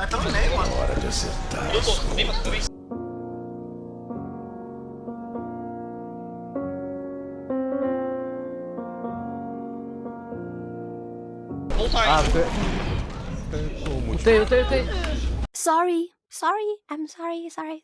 Ah, pelo no meio, mano. Hora de acertar. Eu tô, vem, mas vem. Ah, hein? tem... Como te Utei, utei. Sorry, sorry, I'm sorry, sorry.